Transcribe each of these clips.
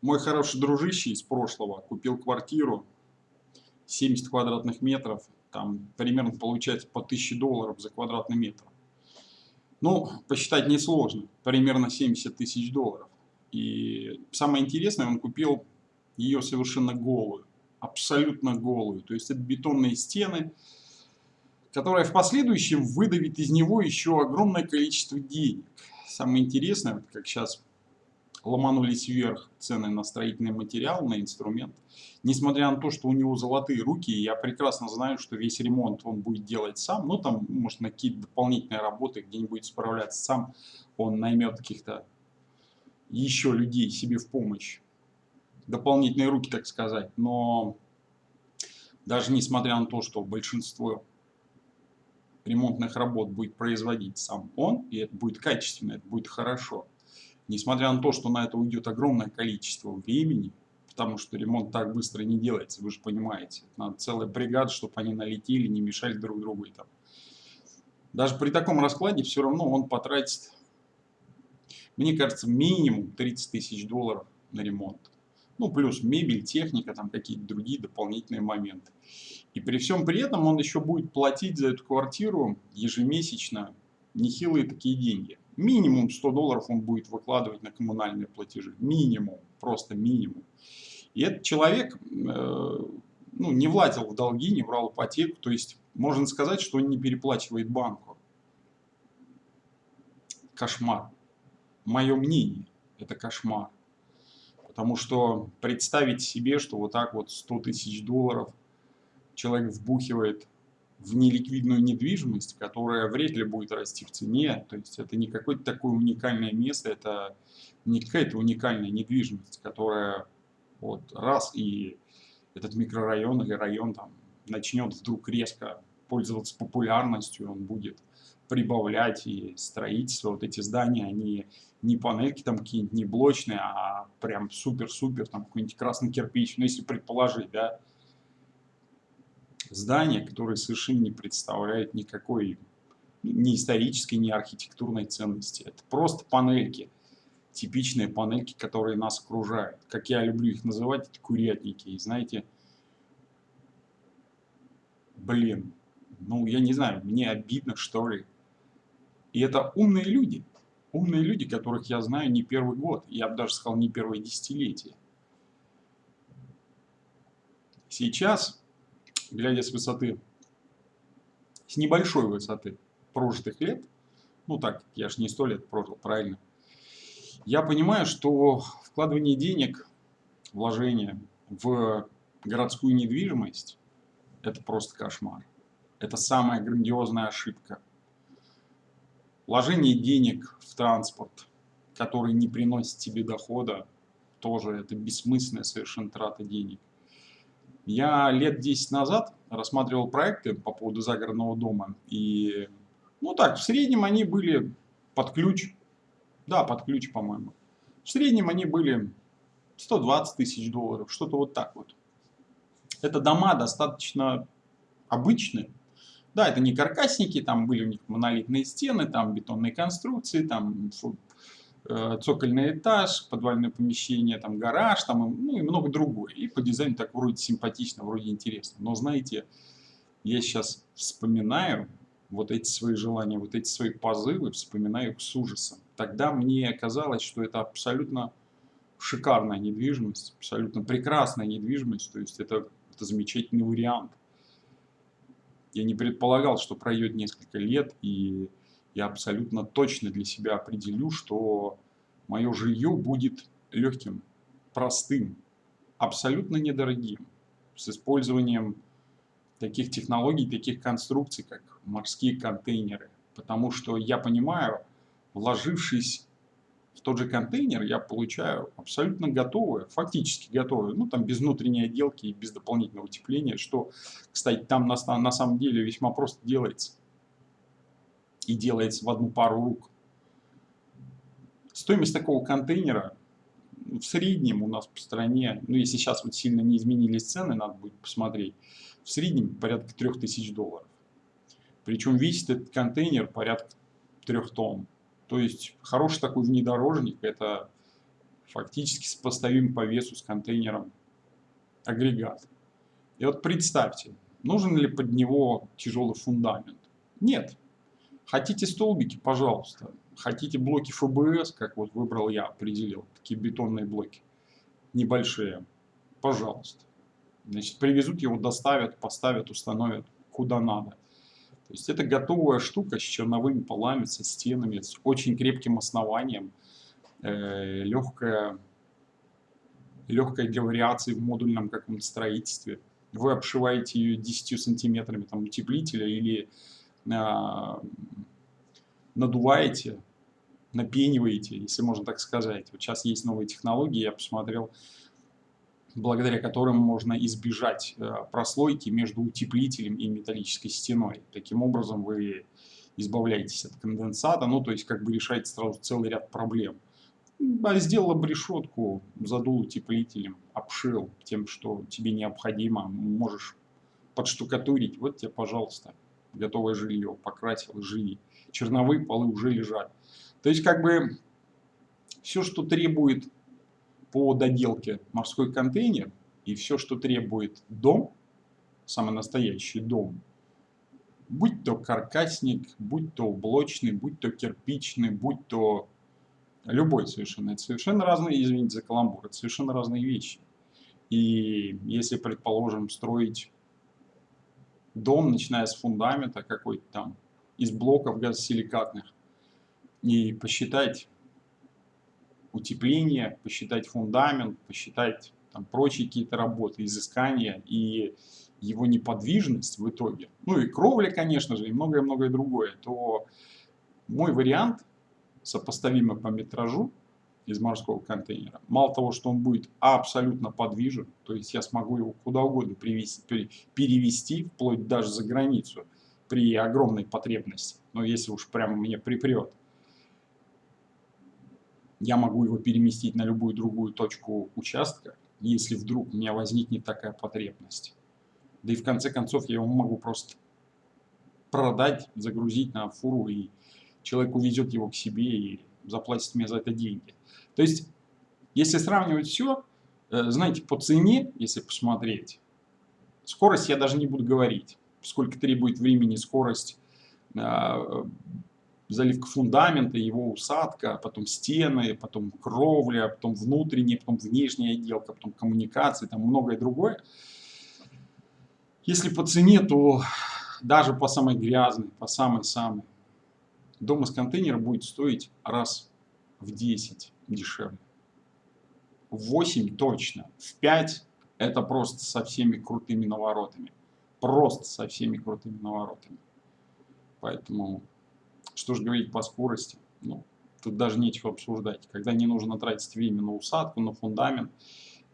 Мой хороший дружище из прошлого купил квартиру 70 квадратных метров, там примерно получается по 1000 долларов за квадратный метр. Ну, посчитать несложно, примерно 70 тысяч долларов. И самое интересное, он купил ее совершенно голую, абсолютно голую. То есть это бетонные стены, которая в последующем выдавит из него еще огромное количество денег. Самое интересное, как сейчас ломанулись вверх цены на строительный материал, на инструмент. Несмотря на то, что у него золотые руки, я прекрасно знаю, что весь ремонт он будет делать сам. Ну, там, может, на какие-то дополнительные работы где-нибудь справляться сам. Он наймет каких-то еще людей себе в помощь. Дополнительные руки, так сказать. Но даже несмотря на то, что большинство ремонтных работ будет производить сам он, и это будет качественно, это будет хорошо – Несмотря на то, что на это уйдет огромное количество времени, потому что ремонт так быстро не делается, вы же понимаете. Надо целая бригада, чтобы они налетели, не мешали друг другу. И там. Даже при таком раскладе все равно он потратит, мне кажется, минимум 30 тысяч долларов на ремонт. Ну, плюс мебель, техника, там какие-то другие дополнительные моменты. И при всем при этом он еще будет платить за эту квартиру ежемесячно нехилые такие деньги минимум 100 долларов он будет выкладывать на коммунальные платежи. Минимум, просто минимум. И этот человек э, ну, не владел в долги, не брал ипотеку. То есть можно сказать, что он не переплачивает банку. Кошмар. Мое мнение, это кошмар. Потому что представить себе, что вот так вот 100 тысяч долларов человек вбухивает в неликвидную недвижимость, которая вряд ли будет расти в цене. То есть это не какое-то такое уникальное место, это не какая-то уникальная недвижимость, которая вот раз и этот микрорайон или район там начнет вдруг резко пользоваться популярностью, он будет прибавлять и строительство, вот эти здания, они не панельки там какие-нибудь, не блочные, а прям супер-супер, там какой-нибудь красный кирпич, ну если предположить, да, здание, которое совершенно не представляет никакой ни исторической, ни архитектурной ценности. Это просто панельки, типичные панельки, которые нас окружают. Как я люблю их называть, это курятники. И знаете, блин, ну я не знаю, мне обидно что ли. И это умные люди. Умные люди, которых я знаю не первый год. Я бы даже сказал, не первое десятилетие. Сейчас глядя с высоты, с небольшой высоты прожитых лет, ну так, я же не сто лет прожил, правильно, я понимаю, что вкладывание денег, вложение в городскую недвижимость – это просто кошмар. Это самая грандиозная ошибка. Вложение денег в транспорт, который не приносит тебе дохода, тоже это бессмысленная совершенно трата денег. Я лет 10 назад рассматривал проекты по поводу загородного дома. И, ну так, в среднем они были под ключ. Да, под ключ, по-моему. В среднем они были 120 тысяч долларов, что-то вот так вот. Это дома достаточно обычные. Да, это не каркасники, там были у них монолитные стены, там бетонные конструкции, там цокольный этаж, подвальное помещение, там гараж, там, ну и много другое. И по дизайну так вроде симпатично, вроде интересно. Но знаете, я сейчас вспоминаю вот эти свои желания, вот эти свои позывы, вспоминаю их с ужасом. Тогда мне казалось, что это абсолютно шикарная недвижимость, абсолютно прекрасная недвижимость, то есть это, это замечательный вариант. Я не предполагал, что пройдет несколько лет, и я абсолютно точно для себя определю, что мое жилье будет легким, простым, абсолютно недорогим, с использованием таких технологий, таких конструкций, как морские контейнеры. Потому что я понимаю, вложившись в тот же контейнер, я получаю абсолютно готовое, фактически готовое, ну там без внутренней отделки и без дополнительного утепления, что, кстати, там на, на самом деле весьма просто делается и делается в одну пару рук. Стоимость такого контейнера в среднем у нас по стране, ну если сейчас вот сильно не изменились цены, надо будет посмотреть, в среднем порядка 3000 долларов. Причем весит этот контейнер порядка 3 тонн. То есть хороший такой внедорожник, это фактически сопоставим по весу с контейнером агрегат. И вот представьте, нужен ли под него тяжелый фундамент? Нет. Хотите столбики? Пожалуйста. Хотите блоки ФБС, как вот выбрал я, определил, такие бетонные блоки, небольшие? Пожалуйста. Значит, привезут его, доставят, поставят, установят куда надо. То есть это готовая штука с черновыми полами, со стенами, с очень крепким основанием, э, легкая, легкой вариации в модульном каком-то строительстве. Вы обшиваете ее 10 сантиметрами там, утеплителя или надуваете, напениваете, если можно так сказать. Вот сейчас есть новые технологии, я посмотрел, благодаря которым можно избежать э, прослойки между утеплителем и металлической стеной. Таким образом вы избавляетесь от конденсата, ну то есть как бы решаете сразу целый ряд проблем. А сделал обрешетку, задул утеплителем, обшил тем, что тебе необходимо, можешь подштукатурить, вот тебе, пожалуйста, готовое жилье, покрасил, живи. Черновые полы уже лежат. То есть как бы все, что требует по доделке морской контейнер и все, что требует дом, самый настоящий дом, будь то каркасник, будь то блочный, будь то кирпичный, будь то любой совершенно, это совершенно разные, извините за каламбур, это совершенно разные вещи. И если, предположим, строить дом, начиная с фундамента какой-то там, из блоков газосиликатных, и посчитать утепление, посчитать фундамент, посчитать там, прочие какие-то работы, изыскания и его неподвижность в итоге, ну и кровля, конечно же, и многое-многое другое, то мой вариант, сопоставимый по метражу из морского контейнера, мало того, что он будет абсолютно подвижен, то есть я смогу его куда угодно привести, перевести, вплоть даже за границу, при огромной потребности, но если уж прямо мне припрет, я могу его переместить на любую другую точку участка, если вдруг у меня возникнет такая потребность. Да и в конце концов я его могу просто продать, загрузить на фуру, и человек увезет его к себе и заплатит мне за это деньги. То есть, если сравнивать все, э, знаете, по цене, если посмотреть, скорость я даже не буду говорить, сколько требует времени скорость э, заливка фундамента, его усадка, потом стены, потом кровля, потом внутренняя, потом внешняя отделка, потом коммуникации, там многое другое. Если по цене, то даже по самой грязной, по самой-самой, дом из контейнера будет стоить раз в 10 дешевле. В 8 точно. В 5 это просто со всеми крутыми наворотами. Просто со всеми крутыми наворотами. Поэтому что же говорить по скорости? Ну, тут даже нечего обсуждать. Когда не нужно тратить время на усадку, на фундамент,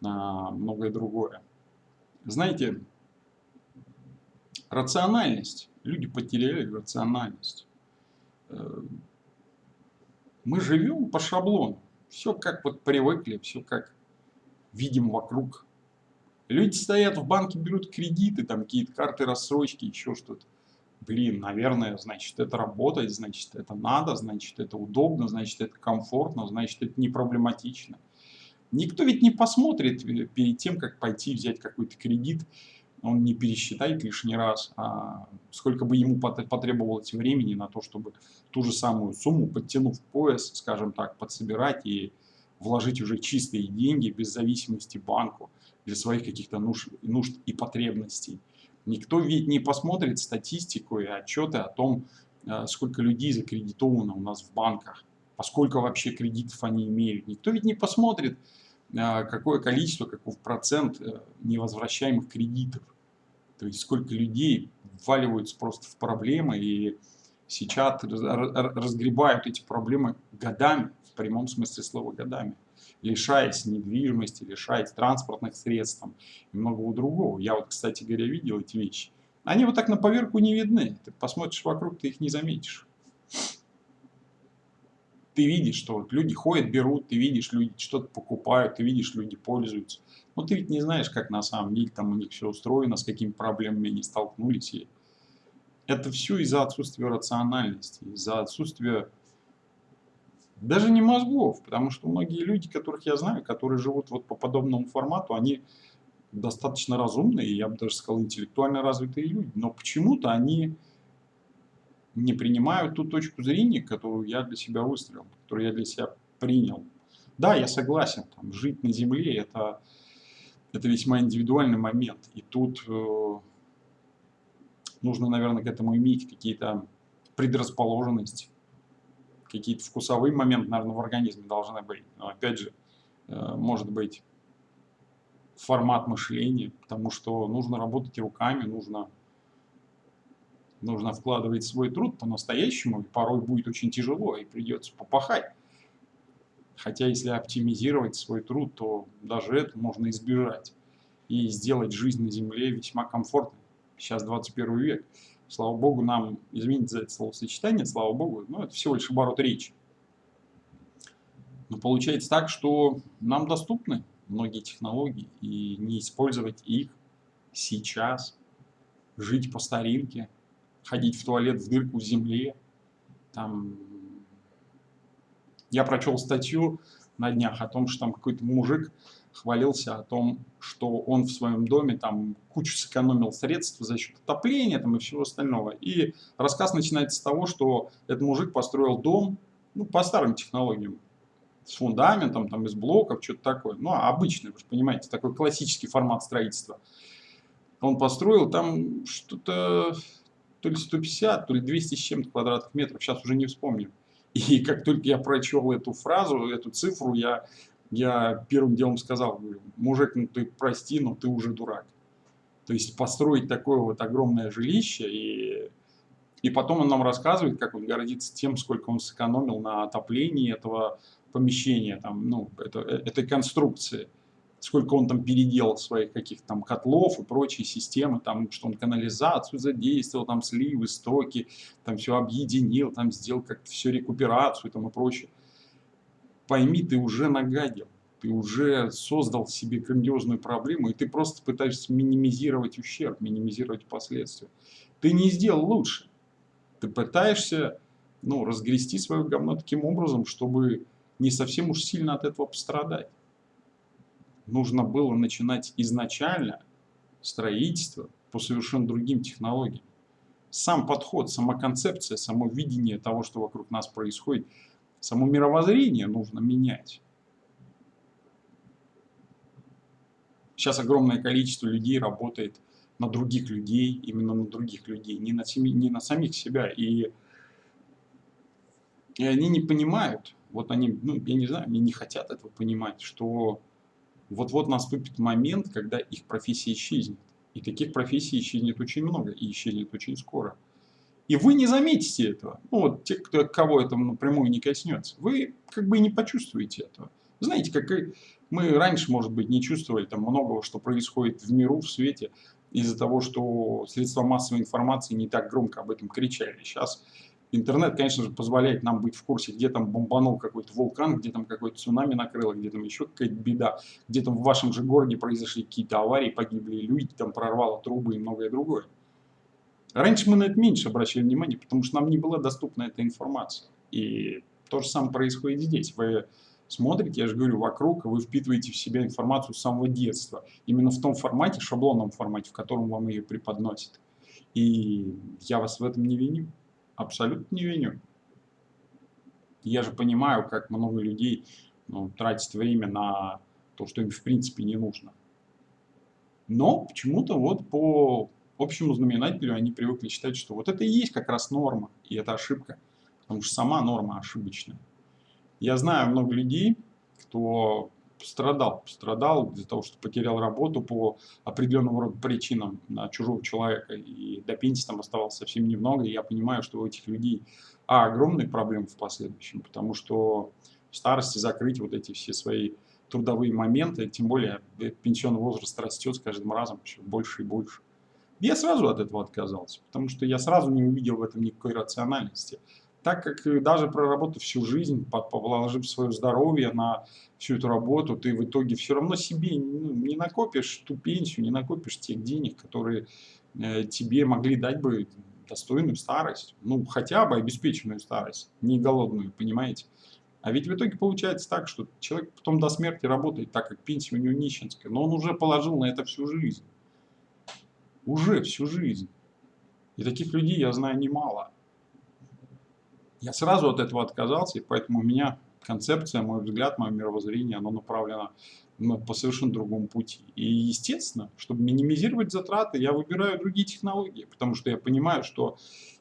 на многое другое. Знаете, рациональность. Люди потеряли рациональность. Э, мы живем по шаблону. Все как вот привыкли, все как видим вокруг. Люди стоят в банке, берут кредиты, там какие-то карты рассрочки, еще что-то блин, наверное, значит, это работает, значит, это надо, значит, это удобно, значит, это комфортно, значит, это не проблематично. Никто ведь не посмотрит э, перед тем, как пойти взять какой-то кредит, он не пересчитает лишний раз, а сколько бы ему потребовалось времени на то, чтобы ту же самую сумму, подтянув пояс, скажем так, подсобирать и вложить уже чистые деньги без зависимости банку для своих каких-то нужд, нужд и потребностей. Никто ведь не посмотрит статистику и отчеты о том, э, сколько людей закредитовано у нас в банках, поскольку вообще кредитов они имеют. Никто ведь не посмотрит, э, какое количество, каков процент э, невозвращаемых кредитов. То есть сколько людей вваливаются просто в проблемы и сейчас разгребают эти проблемы годами, в прямом смысле слова годами лишаясь недвижимости, лишаясь транспортных средств и многого другого. Я вот, кстати говоря, видел эти вещи. Они вот так на поверку не видны. Ты посмотришь вокруг, ты их не заметишь. Ты видишь, что вот люди ходят, берут, ты видишь, люди что-то покупают, ты видишь, люди пользуются. Но ты ведь не знаешь, как на самом деле там у них все устроено, с какими проблемами они столкнулись. Это все из-за отсутствия рациональности, из-за отсутствия Даже не мозгов, потому что многие люди, которых я знаю, которые живут вот по подобному формату, они достаточно разумные, я бы даже сказал, интеллектуально развитые люди. Но почему-то они не принимают ту точку зрения, которую я для себя выстроил, которую я для себя принял. Да, я согласен, там, жить на Земле это, это весьма индивидуальный момент. И тут э, нужно, наверное, к этому иметь какие-то предрасположенности, какие-то вкусовые моменты, наверное, в организме должны быть. Но опять же, э, может быть формат мышления, потому что нужно работать руками, нужно, нужно вкладывать свой труд по-настоящему, и порой будет очень тяжело, и придется попахать. Хотя если оптимизировать свой труд, то даже это можно избежать и сделать жизнь на Земле весьма комфортной. Сейчас 21 век. Слава Богу, нам, извините за это словосочетание, слава Богу, но это всего лишь оборот речи. Но получается так, что нам доступны многие технологии и не использовать их сейчас, жить по старинке, ходить в туалет в дырку в земле, там я прочел статью на днях о том, что там какой-то мужик хвалился о том, что он в своем доме там кучу сэкономил средств за счет отопления там, и всего остального. И рассказ начинается с того, что этот мужик построил дом ну, по старым технологиям, с фундаментом, там, из блоков, что-то такое. Ну, обычный, вы же понимаете, такой классический формат строительства. Он построил там что-то то ли 150, то ли 200 с чем-то квадратных метров, сейчас уже не вспомню. И как только я прочел эту фразу, эту цифру, я, я первым делом сказал, мужик, ну ты прости, но ты уже дурак. То есть построить такое вот огромное жилище, и, и потом он нам рассказывает, как он гордится тем, сколько он сэкономил на отоплении этого помещения, там, ну, это, э, этой конструкции сколько он там переделал своих каких-то там котлов и прочие системы, там, что он канализацию задействовал, там сливы, стоки, там все объединил, там сделал как-то все рекуперацию там и прочее. Пойми, ты уже нагадил, ты уже создал себе грандиозную проблему, и ты просто пытаешься минимизировать ущерб, минимизировать последствия. Ты не сделал лучше. Ты пытаешься ну, разгрести свое говно таким образом, чтобы не совсем уж сильно от этого пострадать нужно было начинать изначально строительство по совершенно другим технологиям. Сам подход, сама концепция, само видение того, что вокруг нас происходит, само мировоззрение нужно менять. Сейчас огромное количество людей работает на других людей, именно на других людей, не на, семи, не на самих себя. И, и они не понимают, вот они, ну, я не знаю, они не хотят этого понимать, что вот-вот наступит момент, когда их профессия исчезнет. И таких профессий исчезнет очень много, и исчезнет очень скоро. И вы не заметите этого. Ну, вот те, кто, кого это напрямую не коснется. Вы как бы и не почувствуете этого. Знаете, как и мы раньше, может быть, не чувствовали там многого, что происходит в миру, в свете, из-за того, что средства массовой информации не так громко об этом кричали. Сейчас Интернет, конечно же, позволяет нам быть в курсе, где там бомбанул какой-то вулкан, где там какой-то цунами накрыло, где там еще какая-то беда, где там в вашем же городе произошли какие-то аварии, погибли люди, там прорвало трубы и многое другое. Раньше мы на это меньше обращали внимание, потому что нам не была доступна эта информация. И то же самое происходит здесь. Вы смотрите, я же говорю, вокруг, вы впитываете в себя информацию с самого детства. Именно в том формате, шаблонном формате, в котором вам ее преподносят. И я вас в этом не виню. Абсолютно не виню. Я же понимаю, как много людей ну, тратит время на то, что им в принципе не нужно. Но почему-то вот по общему знаменателю они привыкли считать, что вот это и есть как раз норма, и это ошибка, потому что сама норма ошибочная. Я знаю много людей, кто пострадал. Пострадал из-за того, что потерял работу по определенным роду причинам на чужого человека. И до пенсии там оставалось совсем немного. И я понимаю, что у этих людей а, огромные проблемы в последующем, потому что в старости закрыть вот эти все свои трудовые моменты, тем более пенсионный возраст растет с каждым разом все больше и больше. Я сразу от этого отказался, потому что я сразу не увидел в этом никакой рациональности так как даже проработав всю жизнь, положив свое здоровье на всю эту работу, ты в итоге все равно себе ну, не накопишь ту пенсию, не накопишь тех денег, которые э, тебе могли дать бы достойную старость, ну хотя бы обеспеченную старость, не голодную, понимаете? А ведь в итоге получается так, что человек потом до смерти работает так, как пенсия у него нищенская, но он уже положил на это всю жизнь. Уже всю жизнь. И таких людей я знаю немало. Я сразу от этого отказался, и поэтому у меня концепция, мой взгляд, мое мировоззрение, оно направлено ну, по совершенно другому пути. И естественно, чтобы минимизировать затраты, я выбираю другие технологии, потому что я понимаю, что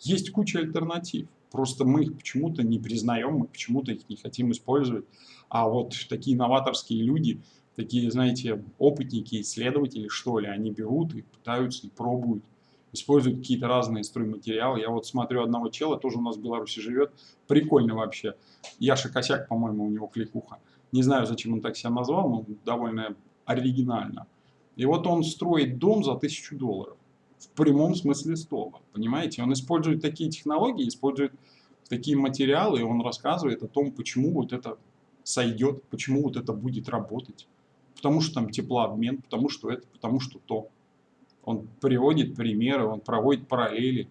есть куча альтернатив. Просто мы их почему-то не признаем, мы почему-то их не хотим использовать. А вот такие новаторские люди, такие, знаете, опытники, исследователи, что ли, они берут и пытаются, и пробуют, используют какие-то разные стройматериалы. Я вот смотрю одного чела, тоже у нас в Беларуси живет, прикольный вообще. Яша Косяк, по-моему, у него кликуха. Не знаю, зачем он так себя назвал, но довольно оригинально. И вот он строит дом за тысячу долларов в прямом смысле слова, понимаете? Он использует такие технологии, использует такие материалы, и он рассказывает о том, почему вот это сойдет, почему вот это будет работать. Потому что там теплообмен, потому что это, потому что то. Он приводит примеры, он проводит параллели.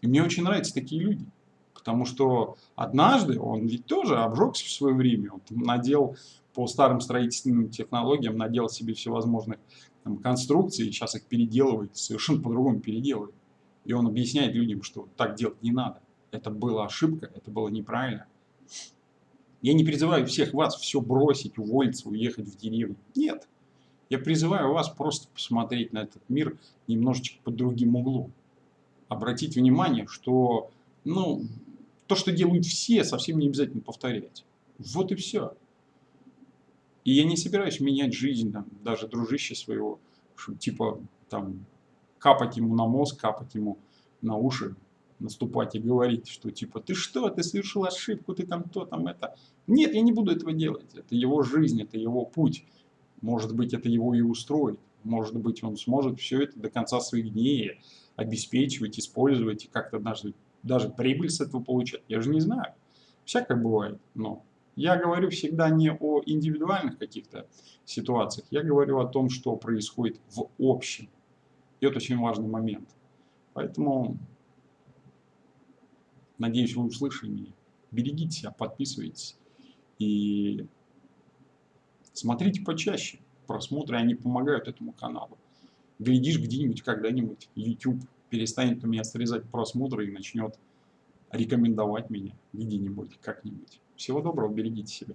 И мне очень нравятся такие люди. Потому что однажды он ведь тоже обжегся в свое время. Он надел по старым строительственным технологиям, надел себе всевозможных там, конструкции, сейчас их переделывает, совершенно по-другому переделывает. И он объясняет людям, что так делать не надо. Это была ошибка, это было неправильно. Я не призываю всех вас все бросить, уволиться, уехать в деревню. Нет. Я призываю вас просто посмотреть на этот мир немножечко под другим углом. Обратить внимание, что ну, то, что делают все, совсем не обязательно повторять. Вот и все. И я не собираюсь менять жизнь, там, даже дружище своего, чтобы, типа, там, капать ему на мозг, капать ему на уши, наступать и говорить, что типа, ты что, ты совершил ошибку, ты там то, там это. Нет, я не буду этого делать. Это его жизнь, это его путь. Может быть, это его и устроит. Может быть, он сможет все это до конца своих дней обеспечивать, использовать и как-то даже, даже прибыль с этого получать. Я же не знаю. Всякое бывает, но я говорю всегда не о индивидуальных каких-то ситуациях, я говорю о том, что происходит в общем. И это очень важный момент. Поэтому, надеюсь, вы услышали меня. Берегите себя, подписывайтесь и смотрите почаще. Просмотры, они помогают этому каналу. Глядишь, где-нибудь, когда-нибудь YouTube перестанет у меня срезать просмотры и начнет рекомендовать меня где-нибудь, как-нибудь. Всего доброго, берегите себя.